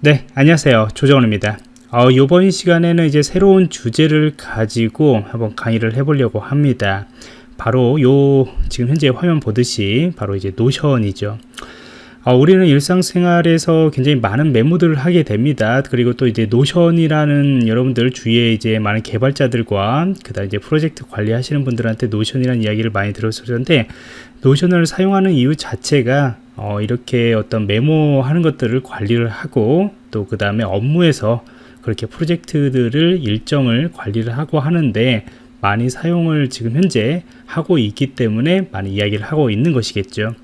네 안녕하세요. 조정원입니다. 어, 이번 시간에는 이제 새로운 주제를 가지고 한번 강의를 해보려고 합니다. 바로 요 지금 현재 화면 보듯이 바로 이제 노션이죠. 어, 우리는 일상생활에서 굉장히 많은 메모들을 하게 됩니다. 그리고 또 이제 노션이라는 여러분들 주위에 이제 많은 개발자들과 그다음 이제 프로젝트 관리하시는 분들한테 노션이라는 이야기를 많이 들었었는데 노션을 사용하는 이유 자체가 어, 이렇게 어떤 메모하는 것들을 관리를 하고 또 그 다음에 업무에서 그렇게 프로젝트들을 일정을 관리를 하고 하는데 많이 사용을 지금 현재 하고 있기 때문에 많이 이야기를 하고 있는 것이겠죠.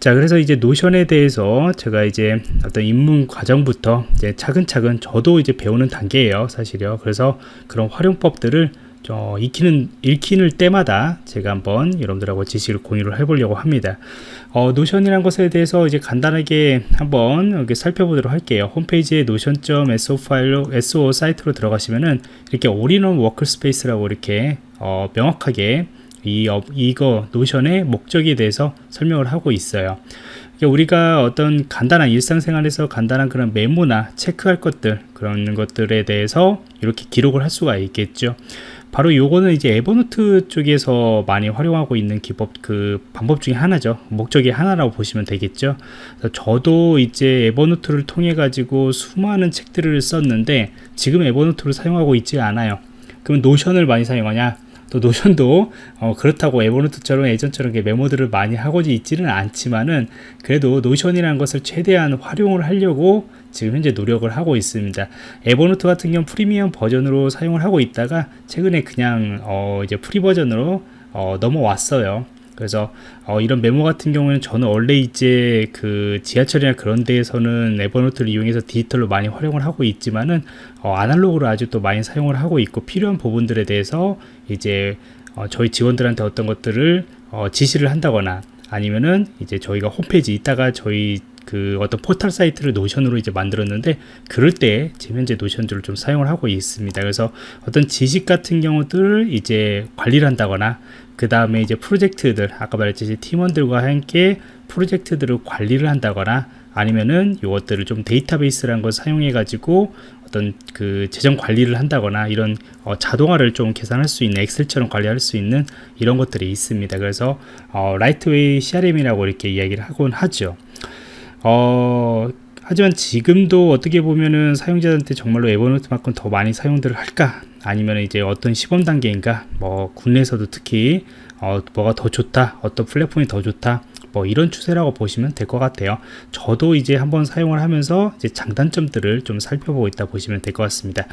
자 그래서 이제 노션에 대해서 제가 이제 어떤 입문 과정부터 이제 차근차근 저도 이제 배우는 단계예요 사실요 그래서 그런 활용법들을 어, 익히는 읽히는 때마다 제가 한번 여러분들하고 지식을 공유를 해보려고 합니다. 어, 노션이란 것에 대해서 이제 간단하게 한번 여기 살펴보도록 할게요. 홈페이지에 노션.so 파일로 SO 사이트로 들어가시면은 이렇게 all-in-one workspace라고 이렇게 어, 명확하게 이, 어, 이거 노션의 목적에 대해서 설명을 하고 있어요 우리가 어떤 간단한 일상생활에서 간단한 그런 메모나 체크할 것들 그런 것들에 대해서 이렇게 기록을 할 수가 있겠죠 바로 요거는 이제 에버노트 쪽에서 많이 활용하고 있는 기법 그 방법 중에 하나죠. 목적이 하나라고 보시면 되겠죠. 저도 이제 에버노트를 통해 가지고 수많은 책들을 썼는데 지금 에버노트를 사용하고 있지 않아요. 그럼 노션을 많이 사용하냐? 또 노션도 어, 그렇다고 에버노트처럼 예전처럼 메모들을 많이 하고 있지는 않지만은 그래도 노션이라는 것을 최대한 활용을 하려고 지금 현재 노력을 하고 있습니다. 에버노트 같은 경우 프리미엄 버전으로 사용을 하고 있다가 최근에 그냥 어, 이제 free 버전으로 어, 넘어왔어요. 그래서 어, 이런 메모 같은 경우에는 저는 원래 이제 그 지하철이나 그런 데에서는 에버노트를 이용해서 디지털로 많이 활용을 하고 있지만은 어, 아날로그로 아주 또 많이 사용을 하고 있고 필요한 부분들에 대해서 이제 어, 저희 직원들한테 어떤 것들을 어, 지시를 한다거나 아니면은 이제 저희가 홈페이지 있다가 저희 그 어떤 포털 사이트를 노션으로 이제 만들었는데 그럴 때 지금 현재 노션들을 좀 사용을 하고 있습니다. 그래서 어떤 지식 같은 경우들을 이제 관리를 한다거나 그 다음에 이제 프로젝트들 아까 말했듯이 팀원들과 함께 프로젝트들을 관리를 한다거나 아니면은 이것들을 좀 데이터베이스라는 걸 사용해 가지고 어떤 그 재정 관리를 한다거나 이런 어, 자동화를 좀 계산할 수 있는 엑셀처럼 관리할 수 있는 이런 것들이 있습니다. 그래서 어, lightweight CRM이라고 이렇게 이야기를 하곤 하죠 어, 하지만 지금도 어떻게 보면은 사용자한테 정말로 에버노트만큼 더 많이 사용들을 할까? 아니면 이제 어떤 시범 단계인가? 뭐 국내에서도 특히 어, 뭐가 더 좋다? 어떤 플랫폼이 더 좋다 뭐 이런 추세라고 보시면 될 것 같아요 저도 이제 한번 사용을 하면서 이제 장단점들을 좀 살펴보고 있다 보시면 될 것 같습니다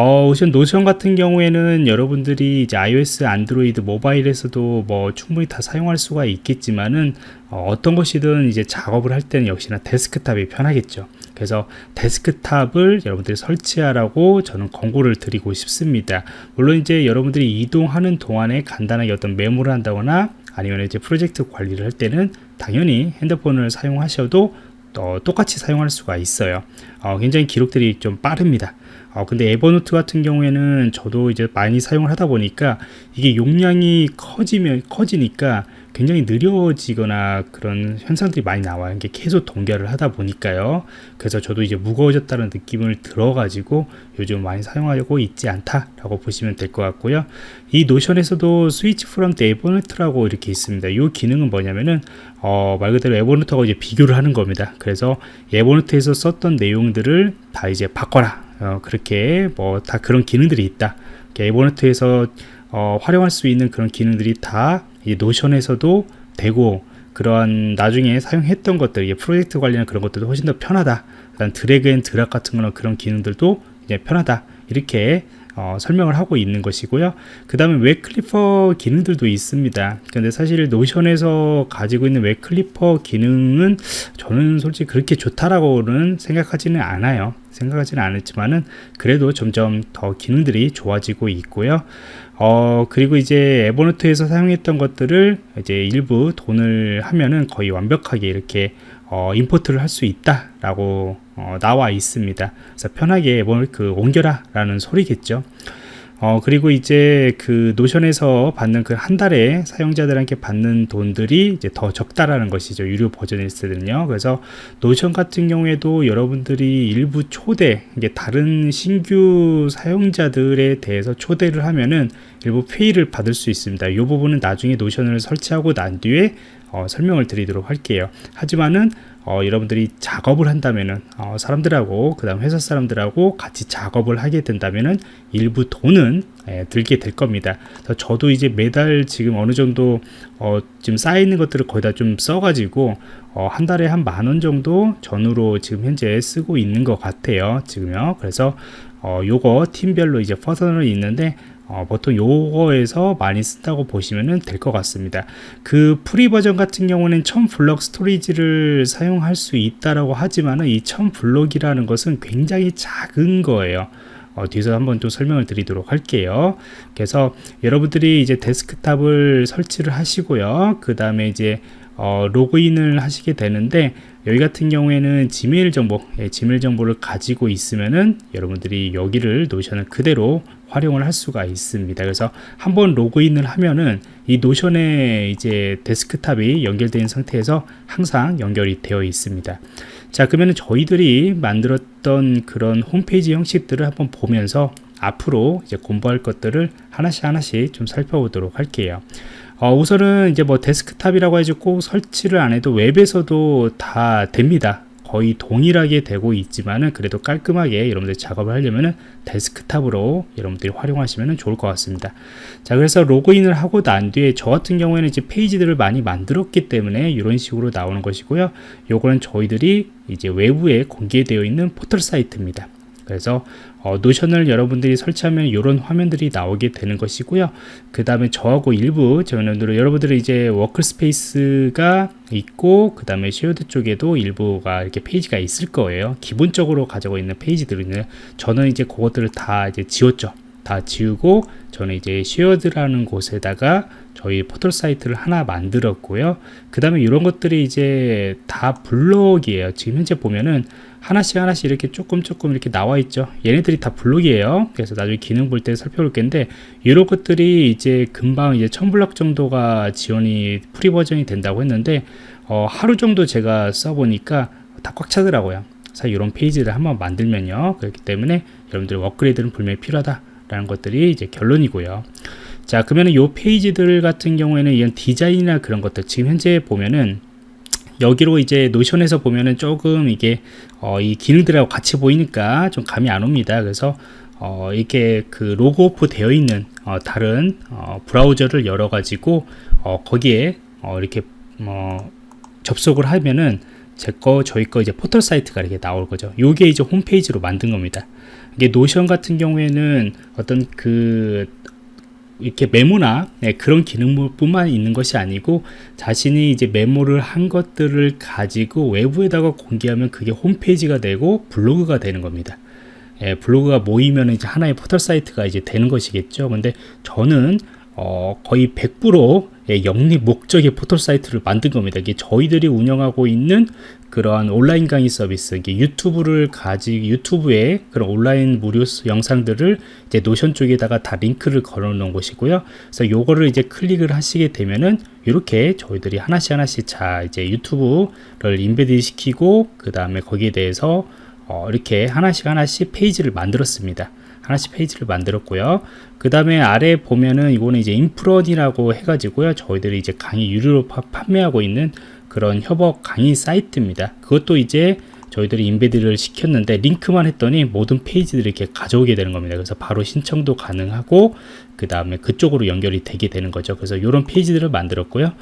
어, 우선 노션 같은 경우에는 여러분들이 이제 iOS, 안드로이드, 모바일에서도 뭐 충분히 다 사용할 수가 있겠지만은 어, 떤 것이든 이제 작업을 할 때는 역시나 데스크탑이 편하겠죠. 그래서 데스크탑을 여러분들이 설치하라고 저는 권고를 드리고 싶습니다. 물론 이제 여러분들이 이동하는 동안에 간단하게 어떤 메모를 한다거나 아니면 이제 프로젝트 관리를 할 때는 당연히 핸드폰을 사용하셔도 어, 똑같이 사용할 수가 있어요. 어, 굉장히 기록들이 좀 빠릅니다. 어, 근데 에버노트 같은 경우에는 저도 이제 많이 사용을 하다 보니까 이게 용량이 커지면 커지니까 굉장히 느려지거나 그런 현상들이 많이 나와요. 이게 계속 동결을 하다 보니까요. 그래서 저도 이제 무거워졌다는 느낌을 들어가지고 요즘 많이 사용하고 있지 않다라고 보시면 될 것 같고요. 이 노션에서도 Switch from Evernote라고 이렇게 있습니다. 이 기능은 뭐냐면은 어, 말 그대로 에버노트하고 이제 비교를 하는 겁니다. 그래서 에버노트에서 썼던 내용들을 다 이제 바꿔라. 어, 그렇게 뭐 다 그런 기능들이 있다. 에버노트에서 어, 활용할 수 있는 그런 기능들이 다 노션에서도 되고 그러한 나중에 사용했던 것들 프로젝트 관리하는 그런 것들도 훨씬 더 편하다. 그다음 drag and drop 같은 거는 그런 기능들도 이제 편하다. 이렇게 어, 설명을 하고 있는 것이고요. 그 다음에 web clipper 기능들도 있습니다. 근데 사실 노션에서 가지고 있는 web clipper 기능은 저는 솔직히 그렇게 좋다라고는 생각하지는 않아요 생각하지는 않았지만은 그래도 점점 더 기능들이 좋아지고 있고요. 어 그리고 이제 에버노트에서 사용했던 것들을 이제 일부 돈을 하면은 거의 완벽하게 이렇게 어, import를 할 수 있다 라고 어, 나와 있습니다. 그래서 편하게 뭐그 옮겨라 라는 소리겠죠 어, 그리고 이제 그 노션에서 받는 그 한 달에 사용자들한테 받는 돈들이 이제 더 적다라는 것이죠. 유료 버전일 때는요. 그래서 노션 같은 경우에도 여러분들이 일부 초대, 이게 다른 신규 사용자들에 대해서 초대를 하면은 일부 페이를 받을 수 있습니다. 이 부분은 나중에 노션을 설치하고 난 뒤에 어, 설명을 드리도록 할게요. 하지만은 어, 여러분들이 작업을 한다면은 어, 사람들하고 그 다음 회사 사람들하고 같이 작업을 하게 된다면은 일부 돈은 예, 들게 될 겁니다. 저도 이제 매달 지금 어느 정도 어, 지금 쌓여 있는 것들을 거의 다 좀 써가지고 어, 한 달에 한 만 원 정도 전후로 지금 현재 쓰고 있는 것 같아요. 지금요. 그래서 어, 요거 팀별로 이제 personal 있는데 어, 보통 요거에서 많이 쓴다고 보시면 될 것 같습니다. 그 free 버전 같은 경우는 1000 블럭 storage를 사용할 수 있다라고 하지만 이 1000 블럭이라는 것은 굉장히 작은 거예요. 어, 뒤에서 한번 또 설명을 드리도록 할게요. 그래서 여러분들이 이제 데스크탑을 설치를 하시고요. 그 다음에 이제 어, 로그인을 하시게 되는데 여기 같은 경우에는 지메일 정보 예, 지메일 정보를 가지고 있으면은 여러분들이 여기를 노션을 그대로 활용을 할 수가 있습니다. 그래서 한번 로그인을 하면은 이 노션에 이제 데스크탑이 연결된 상태에서 항상 연결이 되어 있습니다. 자 그러면 저희들이 만들었던 그런 홈페이지 형식들을 한번 보면서 앞으로 이제 공부할 것들을 하나씩 하나씩 좀 살펴보도록 할게요 어, 우선은 이제 뭐 데스크탑이라고 해주고 설치를 안 해도 웹에서도 다 됩니다. 거의 동일하게 되고 있지만은 그래도 깔끔하게 여러분들 작업을 하려면은 데스크탑으로 여러분들이 활용하시면 좋을 것 같습니다. 자, 그래서 로그인을 하고 난 뒤에 저 같은 경우에는 이제 페이지들을 많이 만들었기 때문에 이런 식으로 나오는 것이고요. 요거는 저희들이 이제 외부에 공개되어 있는 포털 사이트입니다. 그래서 어, 노션을 여러분들이 설치하면 이런 화면들이 나오게 되는 것이고요. 그 다음에 저하고 일부 저는 여러분들은 이제 workspace가 있고 그 다음에 shared 쪽에도 일부가 이렇게 페이지가 있을 거예요. 기본적으로 가지고 있는 페이지들은 저는 이제 그것들을 다 이제 지웠죠 다 지우고 저는 이제 shared라는 곳에다가 저희 포털 사이트를 하나 만들었고요. 그 다음에 이런 것들이 이제 다 블록이에요. 지금 현재 보면은 하나씩 하나씩 이렇게 조금 조금 이렇게 나와 있죠. 얘네들이 다 블록이에요. 그래서 나중에 기능 볼 때 살펴볼 텐데 이런 것들이 이제 금방 이제 1000블럭 정도가 지원이 free 버전이 된다고 했는데 어, 하루 정도 제가 써보니까 다 꽉 차더라고요. 이런 페이지를 한번 만들면요. 그렇기 때문에 여러분들 업그레이드는 분명히 필요하다 라는 것들이 이제 결론이고요 자 그러면 이 페이지들 같은 경우에는 이런 디자인이나 그런 것들 지금 현재 보면은 여기로 이제 노션에서 보면은 조금 이게 어, 이 기능들하고 같이 보이니까 좀 감이 안 옵니다. 그래서 어, 이렇게 그 log off 되어 있는 어, 다른 어, 브라우저를 열어 가지고 어, 거기에 어, 이렇게 뭐 접속을 하면은 제 거 저희 거 이제 포털 사이트가 이렇게 나올 거죠. 요게 이제 홈페이지로 만든 겁니다. 이게 노션 같은 경우에는 어떤 그 이렇게 메모나 네, 그런 기능뿐만 있는 것이 아니고 자신이 이제 메모를 한 것들을 가지고 외부에다가 공개하면 그게 홈페이지가 되고 블로그가 되는 겁니다. 예, 블로그가 모이면 이제 하나의 포털 사이트가 이제 되는 것이겠죠. 근데 저는 어, 거의 100% 예, 영리 목적의 포털 사이트를 만든 겁니다. 이게 저희들이 운영하고 있는 그러한 온라인 강의 서비스, 이게 유튜브를 가지 유튜브에 그런 온라인 무료 영상들을 이제 노션 쪽에다가 다 링크를 걸어 놓은 것이고요. 그래서 요거를 이제 클릭을 하시게 되면은 이렇게 저희들이 하나씩 하나씩 자 이제 유튜브를 embed 시키고 그 다음에 거기에 대해서 어, 이렇게 하나씩 하나씩 페이지를 만들었습니다. 하나씩 페이지를 만들었고요. 그 다음에 아래 보면은 이거는 이제 인프런이라고 해가지고요. 저희들이 이제 강의 유료로 파, 판매하고 있는 그런 협업 강의 사이트입니다. 그것도 이제 저희들이 인베드를 시켰는데 링크만 했더니 모든 페이지들이 이렇게 가져오게 되는 겁니다. 그래서 바로 신청도 가능하고 그 다음에 그쪽으로 연결이 되게 되는 거죠. 그래서 이런 페이지들을 만들었고요.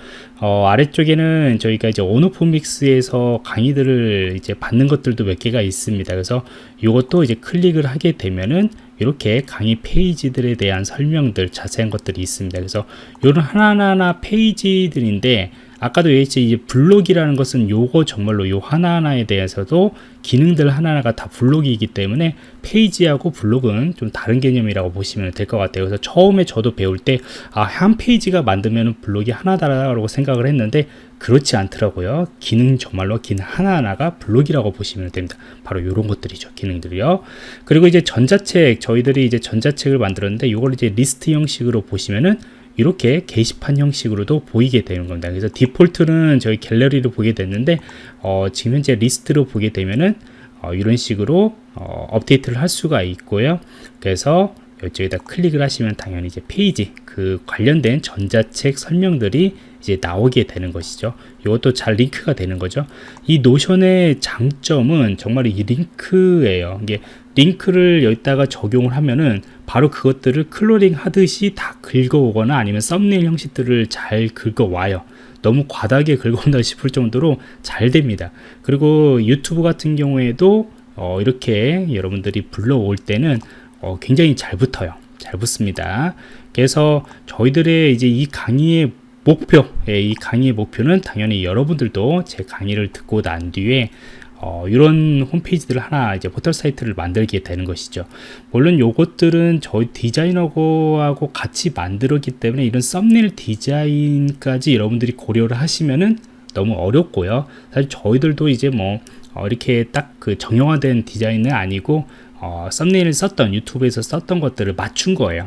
어, 아래쪽에는 저희가 이제 온오프믹스에서 강의들을 이제 받는 것들도 몇 개가 있습니다. 그래서 이것도 이제 클릭을 하게 되면은 이렇게 강의 페이지들에 대한 설명들 자세한 것들이 있습니다. 그래서 이런 하나하나 페이지들인데 아까도 얘기했지 이제 블록이라는 것은 요거 정말로 요 하나하나에 대해서도 기능들 하나하나가 다 블록이기 때문에 페이지하고 블록은 좀 다른 개념이라고 보시면 될 것 같아요. 그래서 처음에 저도 배울 때, 아, 한 페이지가 만들면 블록이 하나다라고 생각을 했는데, 그렇지 않더라고요. 기능 정말로 기능 하나하나가 블록이라고 보시면 됩니다. 바로 이런 것들이죠. 기능들이요. 그리고 이제 전자책, 저희들이 이제 전자책을 만들었는데, 이걸 이제 리스트 형식으로 보시면은, 이렇게 게시판 형식으로도 보이게 되는 겁니다. 그래서 디폴트는 저희 갤러리로 보게 됐는데 어, 지금 현재 리스트로 보게 되면은 어, 이런 식으로 어, 업데이트를 할 수가 있고요. 그래서 이쪽에다 클릭을 하시면 당연히 이제 페이지 그 관련된 전자책 설명들이 이제 나오게 되는 것이죠. 이것도 잘 링크가 되는 거죠. 이 노션의 장점은 정말 이 링크예요. 이게 링크를 여기다가 적용을 하면은 바로 그것들을 crawling 하듯이 다 긁어오거나 아니면 썸네일 형식들을 잘 긁어와요. 너무 과다하게 긁어온다 싶을 정도로 잘 됩니다. 그리고 유튜브 같은 경우에도 어, 이렇게 여러분들이 불러올 때는 어, 굉장히 잘 붙어요. 잘 붙습니다. 그래서 저희들의 이제 이 강의의 목표, 예, 이 강의의 목표는 당연히 여러분들도 제 강의를 듣고 난 뒤에 어, 이런 홈페이지들을 하나 이제 포털 사이트를 만들게 되는 것이죠. 물론 요것들은 저희 디자이너하고 같이 만들었기 때문에 이런 썸네일 디자인까지 여러분들이 고려를 하시면은 너무 어렵고요. 사실 저희들도 이제 뭐 어, 이렇게 딱 그 정형화된 디자인은 아니고 어, 썸네일을 썼던 유튜브에서 썼던 것들을 맞춘 거예요.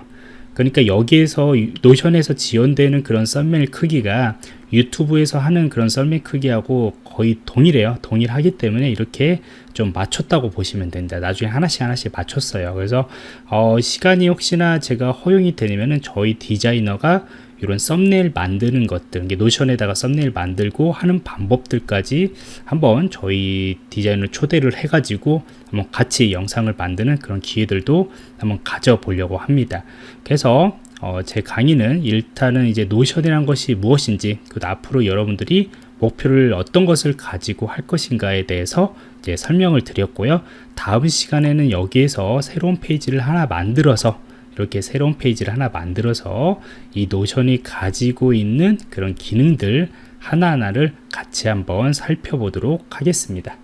그러니까 여기에서 노션에서 지원되는 그런 썸네일 크기가 유튜브에서 하는 그런 썰매 크기하고 거의 동일해요. 동일하기 때문에 이렇게 좀 맞췄다고 보시면 됩니다. 나중에 하나씩 하나씩 맞췄어요. 그래서 어, 시간이 혹시나 제가 허용이 되면은 저희 디자이너가 이런 썸네일 만드는 것들, 노션에다가 썸네일 만들고 하는 방법들까지 한번 저희 디자인을 초대를 해 가지고 한번 같이 영상을 만드는 그런 기회들도 한번 가져보려고 합니다. 그래서 어, 제 강의는 일단은 이제 노션이란 것이 무엇인지 그 앞으로 여러분들이 목표를 어떤 것을 가지고 할 것인가에 대해서 이제 설명을 드렸고요. 다음 시간에는 여기에서 새로운 페이지를 하나 만들어서 이렇게 새로운 페이지를 하나 만들어서 이 노션이 가지고 있는 그런 기능들 하나하나를 같이 한번 살펴보도록 하겠습니다.